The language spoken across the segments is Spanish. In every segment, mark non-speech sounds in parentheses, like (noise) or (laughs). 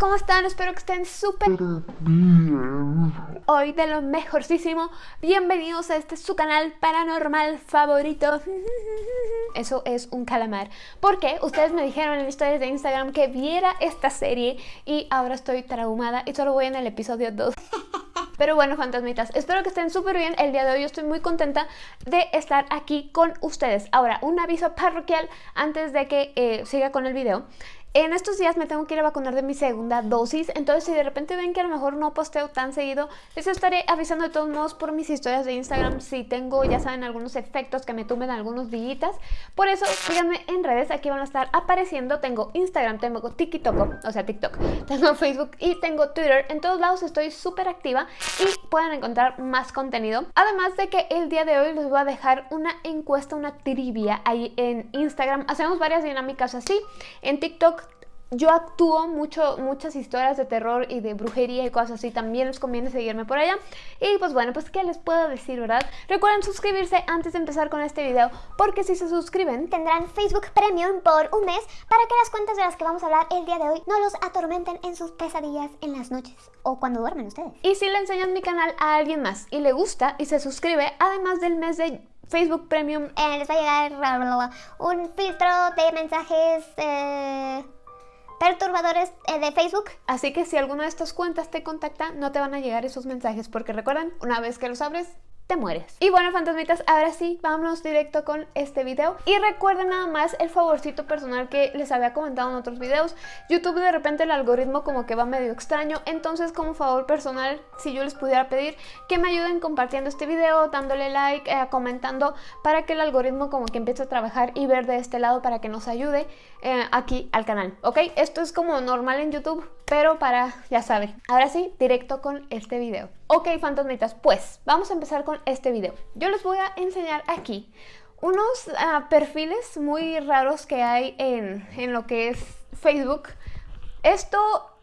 ¿cómo están? Espero que estén súper bien. Hoy de lo mejorcísimo. Bienvenidos a este su canal paranormal favorito. Eso es un calamar. Porque ustedes me dijeron en historias de Instagram que viera esta serie y ahora estoy traumada y solo voy en el episodio 2. Pero bueno, fantasmitas, espero que estén súper bien. El día de hoy estoy muy contenta de estar aquí con ustedes. Ahora, un aviso parroquial antes de que eh, siga con el video. En estos días me tengo que ir a vacunar de mi segunda dosis, entonces si de repente ven que a lo mejor no posteo tan seguido, les estaré avisando de todos modos por mis historias de Instagram si tengo, ya saben, algunos efectos que me tumben algunos días. Por eso, síganme en redes, aquí van a estar apareciendo. Tengo Instagram, tengo TikTok, o sea, TikTok, (laughs) tengo Facebook y tengo Twitter. En todos lados estoy súper activa y pueden encontrar más contenido. Además de que el día de hoy les voy a dejar una encuesta, una trivia ahí en Instagram. Hacemos varias dinámicas así. En TikTok yo actúo mucho, muchas historias de terror y de brujería y cosas así, también les conviene seguirme por allá. Y pues bueno, pues qué les puedo decir, ¿verdad? Recuerden suscribirse antes de empezar con este video, porque si se suscriben tendrán Facebook Premium por un mes para que las cuentas de las que vamos a hablar el día de hoy no los atormenten en sus pesadillas en las noches o cuando duermen ustedes. Y si le enseñan mi canal a alguien más y le gusta y se suscribe, además del mes de Facebook Premium, eh, les va a llegar un filtro de mensajes... Eh perturbadores eh, de Facebook. Así que si alguna de estas cuentas te contacta, no te van a llegar esos mensajes porque recuerden, una vez que los abres, te mueres. Y bueno, fantasmitas, ahora sí, vámonos directo con este video. Y recuerden nada más el favorcito personal que les había comentado en otros videos. YouTube de repente el algoritmo como que va medio extraño, entonces como favor personal, si yo les pudiera pedir que me ayuden compartiendo este video, dándole like, eh, comentando, para que el algoritmo como que empiece a trabajar y ver de este lado para que nos ayude eh, aquí al canal, ¿ok? Esto es como normal en YouTube, pero para, ya saben. Ahora sí, directo con este video. Ok, fantasmitas, pues vamos a empezar con este video. Yo les voy a enseñar aquí unos ah, perfiles muy raros que hay en, en lo que es Facebook. Esto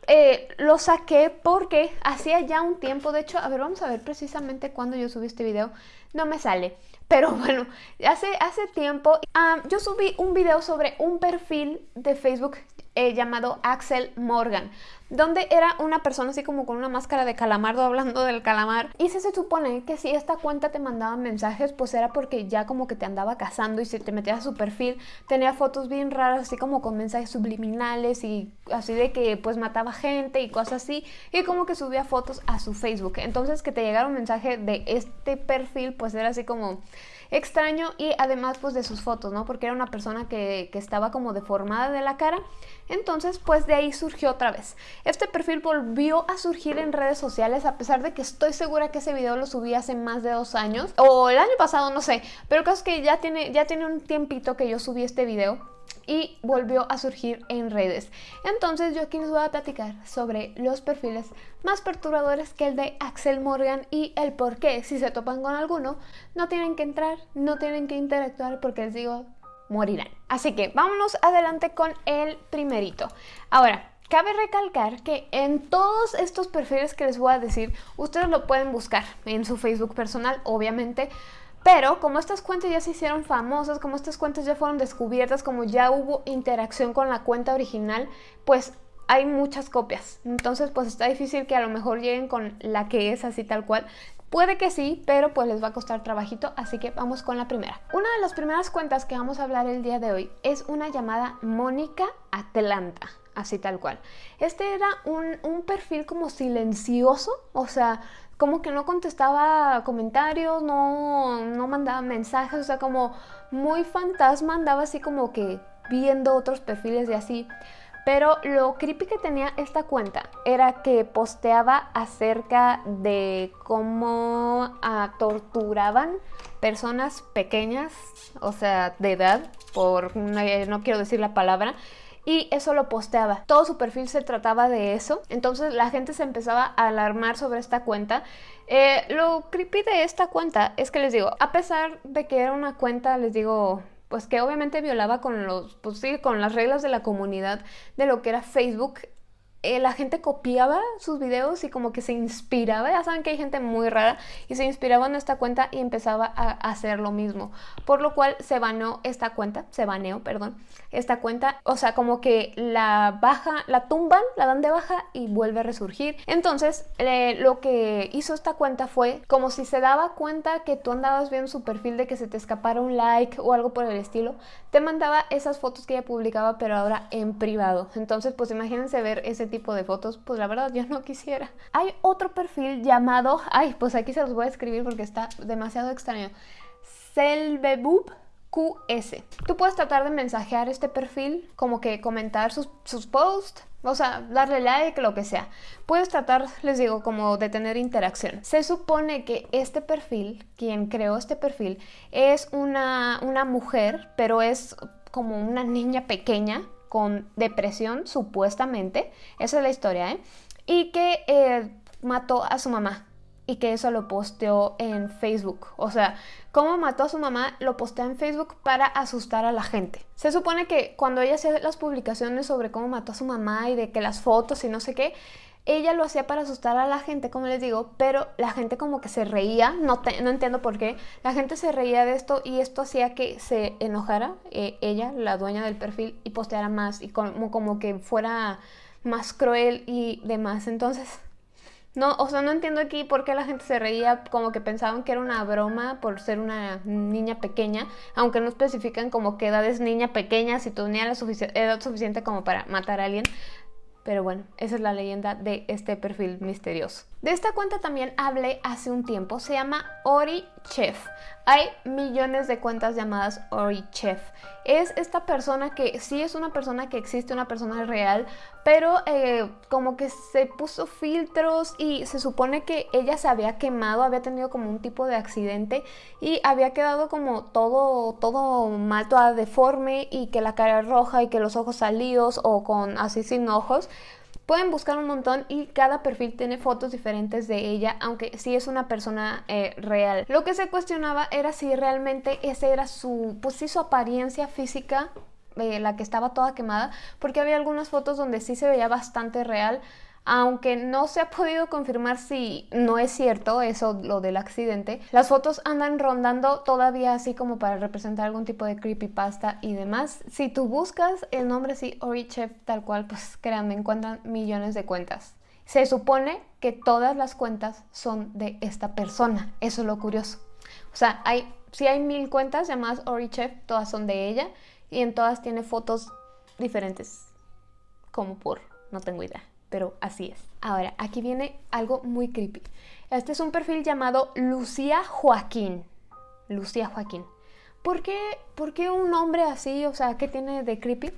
eh, lo saqué porque hacía ya un tiempo, de hecho, a ver, vamos a ver precisamente cuando yo subí este video, no me sale, pero (laughs) bueno, hace, hace tiempo ah, yo subí un video sobre un perfil de Facebook eh, llamado Axel Morgan, donde era una persona así como con una máscara de calamardo (laughs) hablando del calamar. Y se, se supone que si esta cuenta te mandaba mensajes, pues era porque ya como que te andaba cazando y si te metías a su perfil, tenía fotos bien raras, así como con mensajes subliminales y así de que pues mataba gente y cosas así, y como que subía fotos a su Facebook. Entonces que te llegara un mensaje de este perfil, pues era así como extraño y además pues de sus fotos, ¿no? Porque era una persona que, que estaba como deformada de la cara. Entonces pues de ahí surgió otra vez. Este perfil volvió a surgir en redes sociales a pesar de que estoy segura que ese video lo subí hace más de dos años. O el año pasado, no sé. Pero el caso es que ya tiene, ya tiene un tiempito que yo subí este video y volvió a surgir en redes. Entonces yo aquí les voy a platicar sobre los perfiles más perturbadores que el de Axel Morgan y el por qué, si se topan con alguno, no tienen que entrar, no tienen que interactuar porque les digo, morirán. Así que vámonos adelante con el primerito. Ahora, Cabe recalcar que en todos estos perfiles que les voy a decir, ustedes lo pueden buscar en su Facebook personal, obviamente, pero como estas cuentas ya se hicieron famosas, como estas cuentas ya fueron descubiertas, como ya hubo interacción con la cuenta original, pues hay muchas copias. Entonces pues está difícil que a lo mejor lleguen con la que es así tal cual. Puede que sí, pero pues les va a costar trabajito, así que vamos con la primera. Una de las primeras cuentas que vamos a hablar el día de hoy es una llamada Mónica Atlanta así tal cual. Este era un, un, perfil como silencioso, o sea, como que no contestaba comentarios, no, no mandaba mensajes, o sea, como muy fantasma, andaba así como que viendo otros perfiles y así. Pero lo creepy que tenía esta cuenta era que posteaba acerca de cómo ah, torturaban personas pequeñas, o sea, de edad, por no quiero decir la palabra, y eso lo posteaba. Todo su perfil se trataba de eso, entonces la gente se empezaba a alarmar sobre esta cuenta. Eh, lo creepy de esta cuenta es que les digo, a pesar de que era una cuenta, les digo, pues que obviamente violaba con los, pues sí, con las reglas de la comunidad de lo que era Facebook, eh, la gente copiaba sus videos y como que se inspiraba, ya saben que hay gente muy rara, y se inspiraba en esta cuenta y empezaba a hacer lo mismo. Por lo cual se baneó esta cuenta, se baneó, perdón, esta cuenta, o sea, como que la baja, la tumban, la dan de baja y vuelve a resurgir. Entonces, eh, lo que hizo esta cuenta fue como si se daba cuenta que tú andabas viendo su perfil de que se te escapara un like o algo por el estilo, te mandaba esas fotos que ella publicaba, pero ahora en privado. Entonces, pues imagínense ver ese tipo de fotos, pues la verdad yo no quisiera. Hay otro perfil llamado, ay, pues aquí se los voy a escribir porque está demasiado extraño. Selbebub QS. Tú puedes tratar de mensajear este perfil, como que comentar sus, sus posts, o sea, darle like, lo que sea. Puedes tratar, les digo, como de tener interacción. Se supone que este perfil, quien creó este perfil, es una, una mujer, pero es como una niña pequeña con depresión, supuestamente. Esa es la historia, ¿eh? Y que eh, mató a su mamá y que eso lo posteó en Facebook. O sea, cómo mató a su mamá lo posteó en Facebook para asustar a la gente. Se supone que cuando ella hacía las publicaciones sobre cómo mató a su mamá y de que las fotos y no sé qué, ella lo hacía para asustar a la gente, como les digo, pero la gente como que se reía, no, no entiendo por qué, la gente se reía de esto y esto hacía que se enojara eh, ella, la dueña del perfil, y posteara más y como, como que fuera más cruel y demás. Entonces, no, o sea, no entiendo aquí por qué la gente se reía, como que pensaban que era una broma por ser una niña pequeña, aunque no especifican como qué edad es niña pequeña, si tenía la edad suficiente como para matar a alguien. Pero bueno, esa es la leyenda de este perfil misterioso. De esta cuenta también hablé hace un tiempo, se llama Ori Chef. Hay millones de cuentas llamadas Ori Chef. Es esta persona que sí es una persona que existe, una persona real, pero eh, como que se puso filtros y se supone que ella se había quemado, había tenido como un tipo de accidente y había quedado como todo, todo mal, toda deforme y que la cara roja y que los ojos salidos o con así sin ojos. Pueden buscar un montón y cada perfil tiene fotos diferentes de ella, aunque sí es una persona eh, real. Lo que se cuestionaba era si realmente esa era su, pues su apariencia física eh, la que estaba toda quemada, porque había algunas fotos donde sí se veía bastante real, aunque no se ha podido confirmar si no es cierto eso, lo del accidente, las fotos andan rondando todavía así como para representar algún tipo de creepypasta y demás. Si tú buscas el nombre así, Orichef tal cual, pues créanme, encuentran millones de cuentas. Se supone que todas las cuentas son de esta persona, eso es lo curioso. O sea, hay, si hay mil cuentas llamadas Orichef, todas son de ella y en todas tiene fotos diferentes, como por, no tengo idea pero así es. Ahora, aquí viene algo muy creepy. Este es un perfil llamado Lucía Joaquín. Lucía Joaquín. ¿Por qué, ¿Por qué un nombre así? O sea, ¿qué tiene de creepy?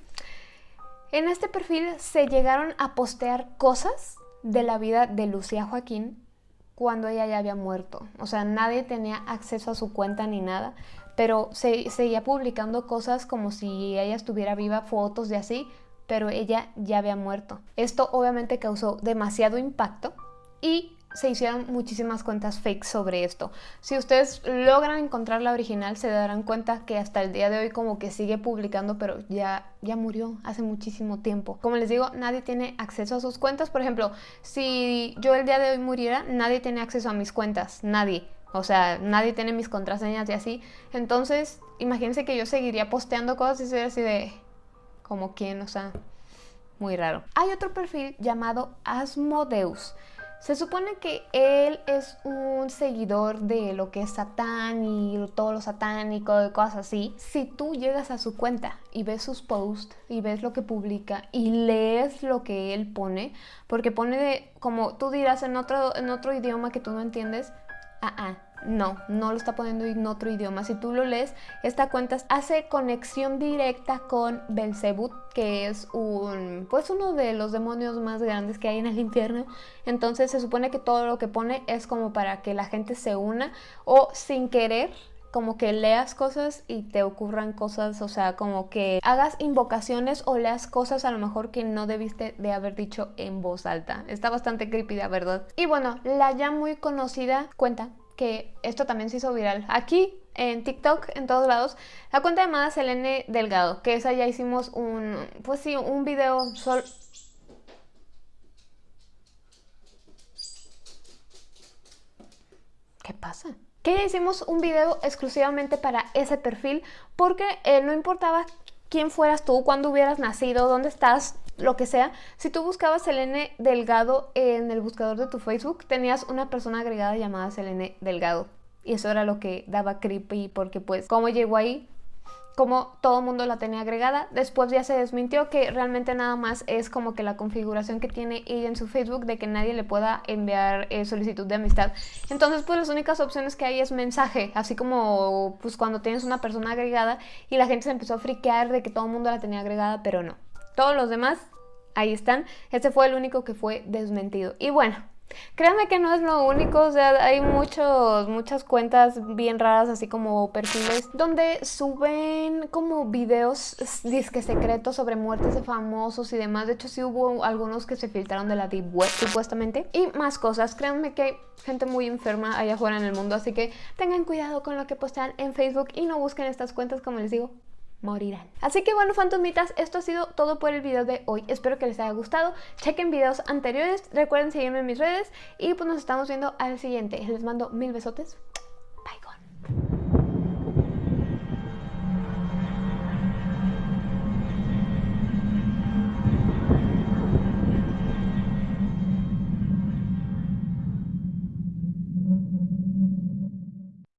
En este perfil se llegaron a postear cosas de la vida de Lucía Joaquín cuando ella ya había muerto. O sea, nadie tenía acceso a su cuenta ni nada, pero se seguía publicando cosas como si ella estuviera viva, fotos de así, pero ella ya había muerto. Esto obviamente causó demasiado impacto y se hicieron muchísimas cuentas fake sobre esto. Si ustedes logran encontrar la original, se darán cuenta que hasta el día de hoy como que sigue publicando, pero ya, ya murió hace muchísimo tiempo. Como les digo, nadie tiene acceso a sus cuentas. Por ejemplo, si yo el día de hoy muriera, nadie tiene acceso a mis cuentas, nadie. O sea, nadie tiene mis contraseñas y así. Entonces, imagínense que yo seguiría posteando cosas y sería así de como quien, o sea, muy raro. Hay otro perfil llamado Asmodeus. Se supone que él es un seguidor de lo que es Satán y todo lo satánico y cosas así. Si tú llegas a su cuenta y ves sus posts y ves lo que publica y lees lo que él pone, porque pone de, como tú dirás en otro, en otro idioma que tú no entiendes, ah, ah, no, no lo está poniendo en otro idioma. Si tú lo lees, esta cuenta hace conexión directa con Belzebut, que es un, pues uno de los demonios más grandes que hay en el infierno. Entonces se supone que todo lo que pone es como para que la gente se una o sin querer como que leas cosas y te ocurran cosas, o sea, como que hagas invocaciones o leas cosas a lo mejor que no debiste de haber dicho en voz alta. Está bastante creepy, la verdad. Y bueno, la ya muy conocida cuenta que esto también se hizo viral aquí en TikTok, en todos lados, la cuenta llamada Selene Delgado, que esa ya hicimos un, pues sí, un video solo... ¿Qué pasa? Que ya hicimos un video exclusivamente para ese perfil porque eh, no importaba quién fueras tú, cuándo hubieras nacido, dónde estás, lo que sea. Si tú buscabas Selene Delgado en el buscador de tu Facebook, tenías una persona agregada llamada Selene Delgado. Y eso era lo que daba creepy porque pues, ¿cómo llegó ahí? como todo el mundo la tenía agregada. Después ya se desmintió que realmente nada más es como que la configuración que tiene ella en su Facebook de que nadie le pueda enviar eh, solicitud de amistad. Entonces pues las únicas opciones que hay es mensaje, así como pues cuando tienes una persona agregada y la gente se empezó a friquear de que todo el mundo la tenía agregada, pero no. Todos los demás ahí están. Este fue el único que fue desmentido. Y bueno, Créanme que no es lo único, o sea, hay muchos, muchas cuentas bien raras, así como perfiles, donde suben como videos disque secretos sobre muertes de famosos y demás. De hecho, sí hubo algunos que se filtraron de la Deep supuestamente. Y más cosas. Créanme que hay gente muy enferma allá afuera en el mundo, así que tengan cuidado con lo que postean en Facebook y no busquen estas cuentas, como les digo, morirán. Así que bueno, fantasmitas, esto ha sido todo por el video de hoy. Espero que les haya gustado. Chequen videos anteriores, recuerden seguirme en mis redes y pues nos estamos viendo al siguiente. Les mando mil besotes. Bye.